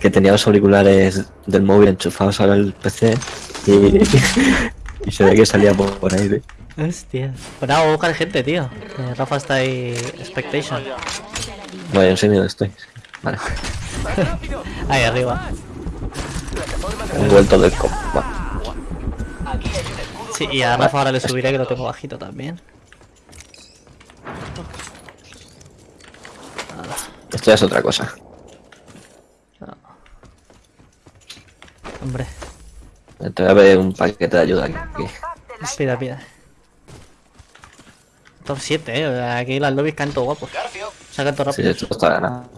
que tenía los auriculares del móvil enchufados al PC y, y se ve que salía por, por ahí. ¿eh? Hostia. Pues a buscar gente, tío. Rafa está ahí. Expectation. Vaya, en serio estoy. Vale, Ahí arriba. he vuelto del compa. Sí, y a Rafa ahora le subiré que lo tengo bajito también. Esto ya es otra cosa. Hombre, Te voy a ver un paquete de ayuda aquí. pida, pida. Top 7, eh. Aquí las lobbies canto guapos. Sacan todo Sí, rápido. esto está ganado.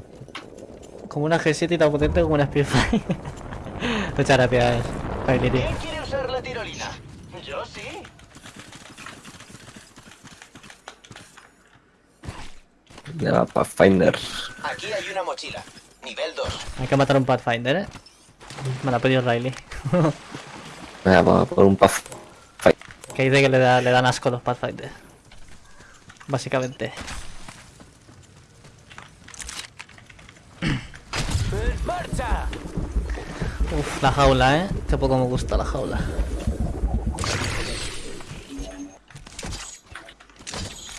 Como una G7 y tan potente como una Spitfire. Muchas gracias, Kylie, tío. ¿Quién quiere usar la tirolina? Yo sí. Ya, Pathfinder. Aquí hay una mochila. Nivel 2. Hay que matar a un Pathfinder, eh. Me la ha pedido Riley. Venga, vamos a por un Pathfinder. que dice que le, da, le dan asco los Pathfinder. Básicamente. ¡Marcha! Uf, la jaula, eh. Qué poco me gusta la jaula.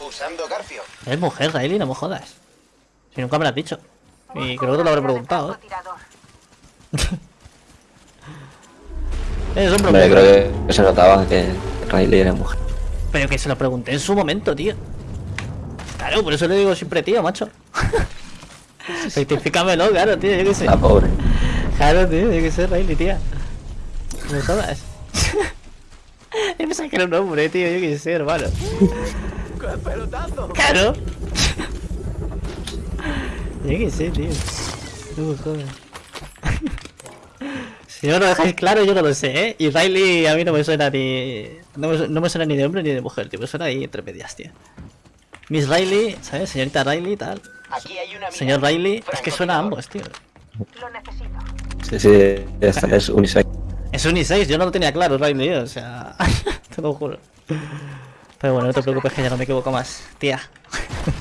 Usando Garfio. Es mujer, Riley, no me jodas. Si nunca me lo has dicho. Y creo que te lo habré preguntado, eh. Es Hombre, mujer. creo que se notaba que Riley era mujer. Pero que se lo pregunté en su momento, tío. Claro, por eso le digo siempre tío, macho. Rectifícamelo, claro, tío, yo qué sé. La pobre. Claro, tío, yo qué sé, Riley, tía. No jodas. Yo pensaba que era un hombre, tío, yo qué sé, hermano. ¡Qué pelotazo! Claro. Yo qué sé, tío. No me jodas. Si no lo dejáis claro, yo no lo sé, ¿eh? Y Riley a mí no me suena ni... No me, su- no me suena ni de hombre ni de mujer, tío. Me suena ahí entre medias, tío. Miss Riley, ¿sabes? Señorita Riley, tal. Aquí hay una. Señor Riley, es que suena a ambos, tío. Sí, sí, esta es unisex. Es unisex, yo no lo tenía claro, Riley, o sea... te lo juro. Pero bueno, no te preocupes que ya no me equivoco más, tía.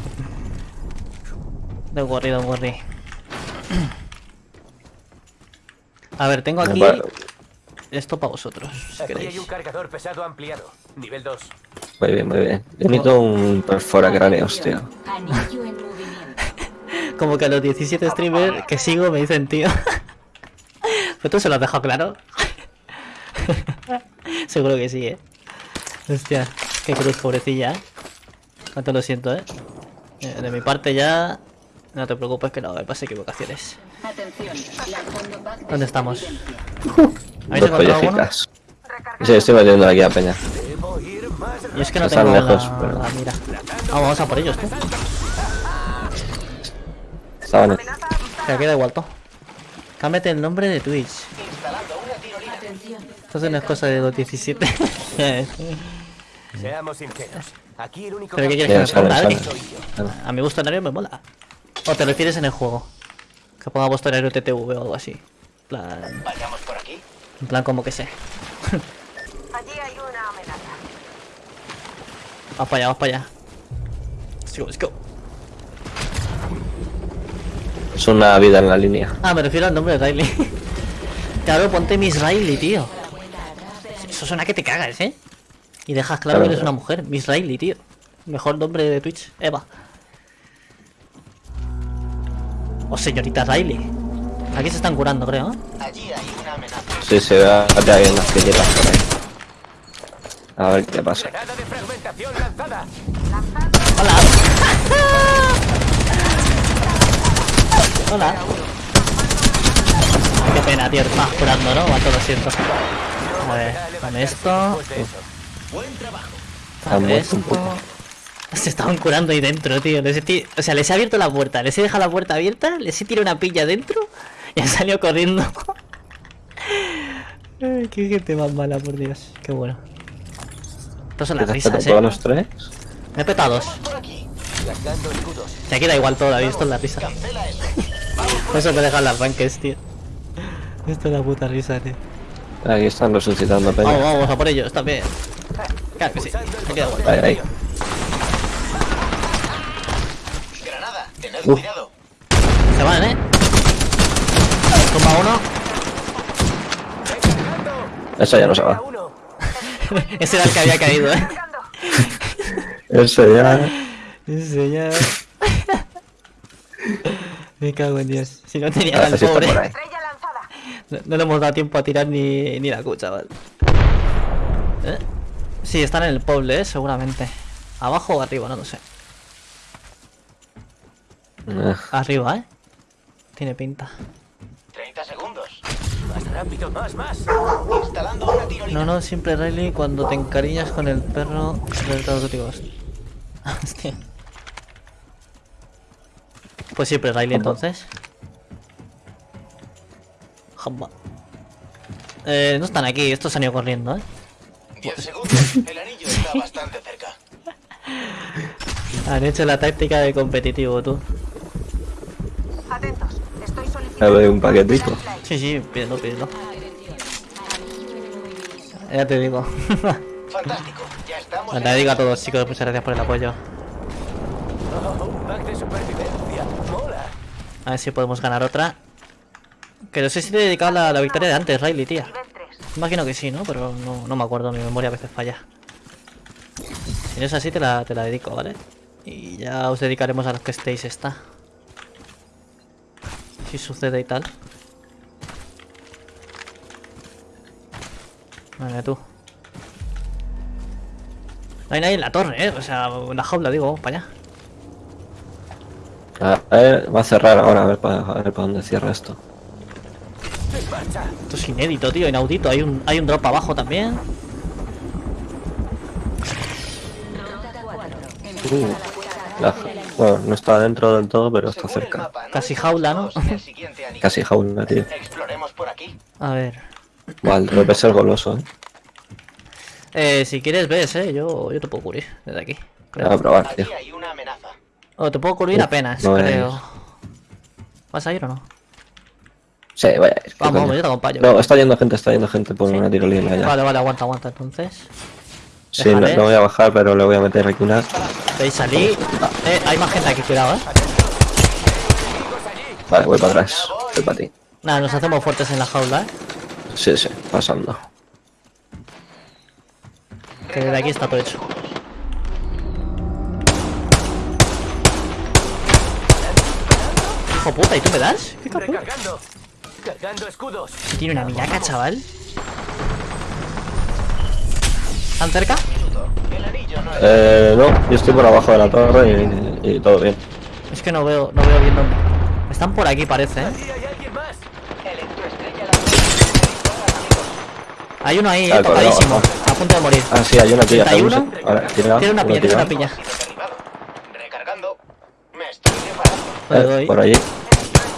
Don't worry, don't worry. A ver, tengo aquí esto para vosotros, si Aquí hay queréis. un cargador pesado ampliado. Nivel 2. Muy bien, muy bien. Yo necesito un perfora cráneos, tío. Como que a los 17 streamers que sigo me dicen, tío. Pues tú se lo has dejado claro. Seguro que sí, eh. Hostia, qué cruz, pobrecilla, eh. Cuánto lo siento, eh. Eh, De mi parte ya. No te preocupes que no me pase equivocaciones. ¿Dónde estamos? ¿Habéis Dos encontrado alguno? Sí, estoy metiendo aquí a Peña. Y es que no Están tengo lejos, la, pero- la mira. Ah, vamos a por ellos, tú. Estaban en... Que aquí da igual, todo. Cámbiate el nombre de Twitch. Entonces no es cosa de los 17. Seamos sinceros. Aquí el único ¿Pero qué que quieres que me ponga. A mi gusto horario me mola. ¿O te refieres en el juego? Que ponga vuestro horario TTV o algo así. En plan, Vayamos por aquí. en plan como que sé. Allí hay una amenaza. Vamos para allá, vamos para allá. Let's go, let's go. Es una vida en la línea. Ah, me refiero al nombre de Riley. claro, ponte Miss Riley, tío. Eso suena que te cagas, ¿eh? Y dejas claro Claro, que eres claro. una mujer. Miss Riley, tío. Mejor nombre de Twitch. Eva. O señorita Riley. Aquí se están curando, creo. Allí hay una amenaza. Sí, se ve a que hay unas que llegan por ahí. A ver qué pasa. Lanzada. Hola. Hola. Qué pena, tío. Estabas curando, ¿no? Macho, lo siento. A ver, con esto. Buen trabajo. Muerto un poco. Se estaban curando ahí dentro, tío. Les he ti- O sea, les he abierto la puerta, les he dejado la puerta abierta, les he tirado una pilla dentro y han salido corriendo. Ay, qué gente más mala, por Dios. Qué bueno. Estas son las ¿Empezaste risas, eh. los tres? Me he petado dos. Se aquí da igual todo, ¿habéis visto la risa? Por eso me dejan las ranques, tío. Esto es la puta risa, tío. Aquí están resucitando a Vamos, Peña. vamos a por ellos también. Claro que sí. Me queda igual. Ahí, ahí. Tened Uf. cuidado. Se van, eh. Toma uno. Eso ya no se va. Ese era el que había caído, eh. Eso ya. Ese ya. Me cago en Dios. Si no tenía al por pobre. No, no le hemos dado tiempo a tirar ni, ni la Q, chaval. ¿Eh? Sí, están en el poble, ¿eh? seguramente. Abajo o arriba, no lo sé. Eh, Arriba, ¿eh? Tiene pinta. 30 segundos. Más rápido, más, más. Instalando una tirolina. No, no, siempre Riley cuando te encariñas con el perro del Ghost. Hostia. Pues siempre Riley entonces. Jamba. Eh, no están aquí, estos han ido corriendo, ¿eh? 10 segundos. El anillo está bastante cerca. Han hecho la táctica de competitivo, tú. A ver, un paquetico. Sí, sí, pídelo, pídelo. Ya te digo. Fantástico. Ya estamos. Te digo a todos, chicos, muchas gracias por el apoyo. A ver si podemos ganar otra. Que no sé si te he dedicado la, la victoria de antes, Riley, tía. Nivel 3. Imagino que sí, ¿no? Pero no, no me acuerdo, mi memoria a veces falla. Si no es así, te la, te la dedico, ¿vale? Y ya os dedicaremos a los que estéis esta. Si sucede y tal. Vale, tú. No hay nadie en la torre, ¿eh? O sea, en la jaula, digo, vamos para allá. A ver, va a cerrar ahora, a ver para a ver para dónde cierra esto. Esto es inédito, tío, inaudito. Hay un, hay un drop abajo también. Ronda 4. Uh, la- bueno, no está dentro del todo, pero está Según cerca. mapa, no Casi jaula, ¿no? Casi jaula, tío. Exploremos por aquí. A ver. Vale, debe ser goloso, eh. Eh, si quieres, ves, eh. Yo, yo te puedo cubrir desde aquí. Voy a Creo. probar, tío. Aquí hay una amenaza. O te puedo cubrir Uf, apenas, no creo. es- ¿Vas a ir o no? Sí, vaya. a ir, qué Vamos, coño. yo te acompaño. No, está yendo gente, está yendo gente por una tirolina ya. Vale, vale, aguanta, aguanta entonces. Sí, no, no voy a bajar, pero le voy a meter aquí una. Veis salir. Eh, hay más gente aquí, cuidado, eh. Vale, voy para atrás. Voy para ti. Nada, nos hacemos fuertes en la jaula, eh. Sí, sí, pasando. Que desde aquí está todo hecho. Hijo puta, ¿y tú me das? ¿Qué? Recargando. Cargando escudos. Tiene una millaca, chaval. ¿Tan cerca? Eh, no, yo estoy por abajo de la torre y, y todo bien. Es que no veo, no veo bien dónde. Están por aquí, parece, eh. Hay Hay uno ahí, Ah, eh, tocadísimo. A punto de morir. Ah, sí, hay una. 31. Ahora, tira, Tiene una piña, tiene una piña. Me estoy preparando. Eh, doy. por allí.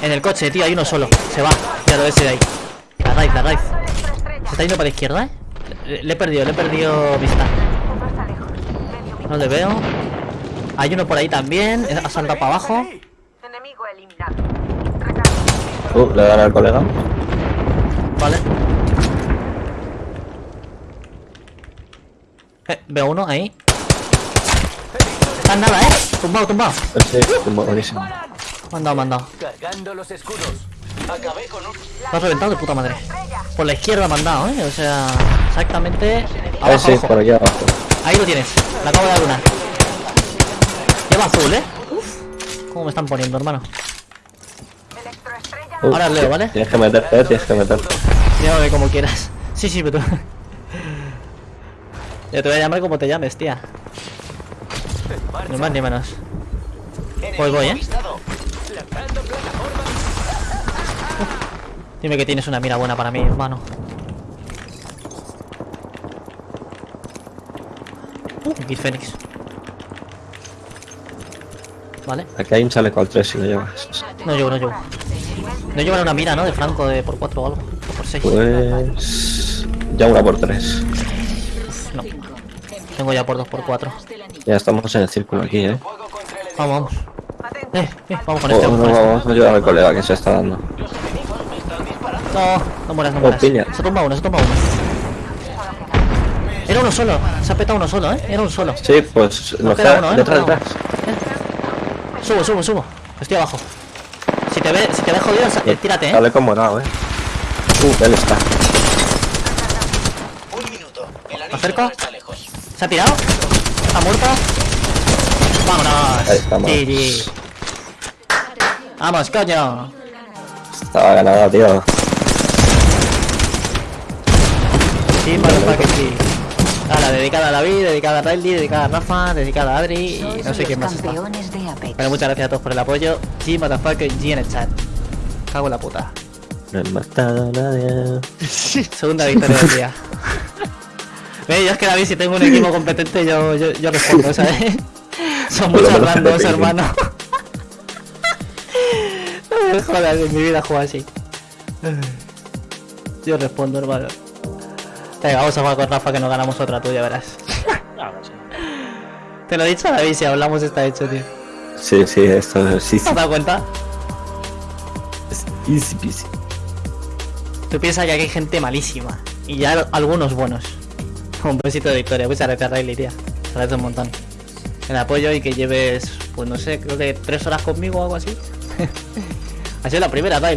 En el coche, tío, hay uno solo. Se va. Ya lo ves de ahí. La raíz, la raíz. Se está yendo para la izquierda, eh. Le, le he perdido, le he perdido vista. No le veo. Hay uno por ahí también. Ha saltado para abajo. Uh, le dan al colega. Vale. Eh, veo uno ahí. Está en nada, eh. Tumbado, tumbado. Eh, Sí, buenísimo. Mandado, mandado. Cargando los escudos. Acabé con un. Lo has reventado de puta madre. Por la izquierda me han dado, eh. O sea, exactamente. Abajo, sí, abajo. por aquí abajo. Ahí lo tienes. Le acabo de dar una. Lleva azul, eh. Uf. ¿Cómo me están poniendo, hermano? Uh, Ahora leo, ¿vale? Tienes que meterte, tienes que meterte. Llámame como quieras. Sí, sí, pero tú. Yo te voy a llamar como te llames, tía. Ni más ni menos. Pues voy, ¿eh? Dime que tienes una mira buena para mí, hermano. Uh, Kid Fénix. Vale. Aquí hay un chaleco al 3 si lo llevas. No llevo, no llevo. No llevan una mira, ¿no? De Franco de por 4 o algo. O por 6. Pues. Ya una por 3. No. Tengo ya por 2 por 4 Ya estamos en el círculo aquí, eh. Vamos, vamos. Eh, eh, vamos con Oh, este. no, Vamos con este. vamos a ayudar al colega que se está dando. No, no mueras, no mueras. Se tumba uno, se tumba uno. Era uno solo, se ha petado uno solo, eh. Era un solo. Sí, pues nos queda uno, ¿eh? detrás, detrás. Subo, subo, subo. Estoy abajo. Si te ve, si te ve jodido, eh, tírate, eh. Sale como nada, eh. Uh, él está. Un minuto. El acerco? no está lejos. ¿Se ha tirado? ¿Está muerto? ¡Vámonos! Ahí estamos. GG. ¡Vamos, coño! Estaba ganada, tío. Sí, para que sí. Ahora, dedicada a David, dedicada a Riley, dedicada a Rafa, dedicada a Adri y no sé quién más está. Pero muchas gracias a todos por el apoyo. G, motherfucker, G en el chat. Cago en la puta. No he matado a nadie. Segunda victoria del día. Ve, yo es que David, si tengo un equipo competente, yo, yo, yo respondo, ¿sabes? Son muchos randos, hermano. No me jodas, en mi vida juego así. Yo respondo, hermano. Venga, vamos a jugar con Rafa que nos ganamos otra tuya, verás. Te lo he dicho, David, si hablamos está hecho, tío. Sí, sí, esto sí. ¿Te has dado cuenta? Es easy peasy. Tú piensas que aquí hay gente malísima. Y ya al- algunos buenos. Un besito de victoria. Muchas gracias, Riley, tía. Te agradezco un montón. El apoyo y que lleves, pues no sé, creo que tres horas conmigo o algo así. ha sido la primera, Riley.